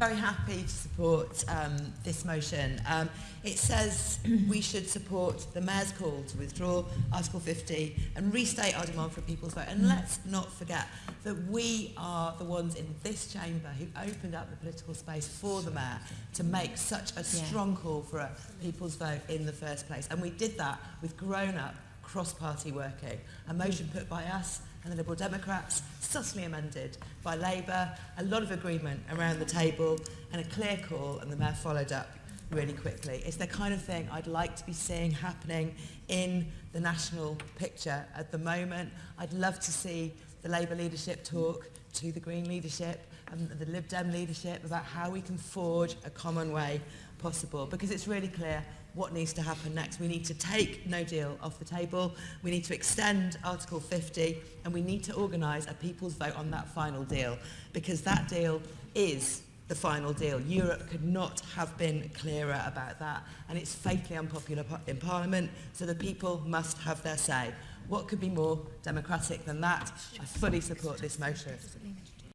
very happy to support um, this motion. Um, it says we should support the Mayor's call to withdraw Article 50 and restate our demand for a people's vote. And let's not forget that we are the ones in this chamber who opened up the political space for the Mayor to make such a strong call for a people's vote in the first place. And we did that with grown-up cross-party working. A motion put by us and the Liberal Democrats, subtly amended by Labour, a lot of agreement around the table and a clear call, and the Mayor followed up really quickly. It's the kind of thing I'd like to be seeing happening in the national picture at the moment. I'd love to see the Labour leadership talk to the Green leadership and the Lib Dem leadership about how we can forge a common way possible because it's really clear what needs to happen next. We need to take no deal off the table. We need to extend Article 50 and we need to organise a people's vote on that final deal because that deal is the final deal. Europe could not have been clearer about that and it's fatally unpopular in Parliament so the people must have their say. What could be more democratic than that? I fully support this motion.